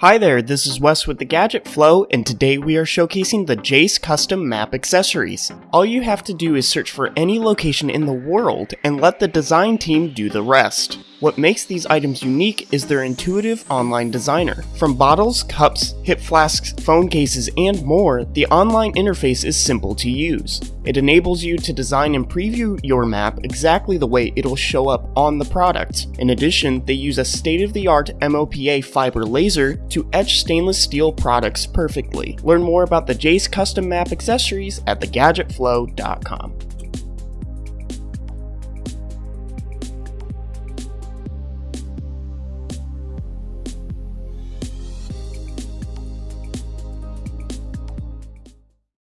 Hi there, this is Wes with the Gadget Flow, and today we are showcasing the Jace Custom Map accessories. All you have to do is search for any location in the world and let the design team do the rest. What makes these items unique is their intuitive online designer. From bottles, cups, hip flasks, phone cases, and more, the online interface is simple to use. It enables you to design and preview your map exactly the way it'll show up on the product. In addition, they use a state-of-the-art MOPA fiber laser to etch stainless steel products perfectly. Learn more about the Jace custom map accessories at thegadgetflow.com.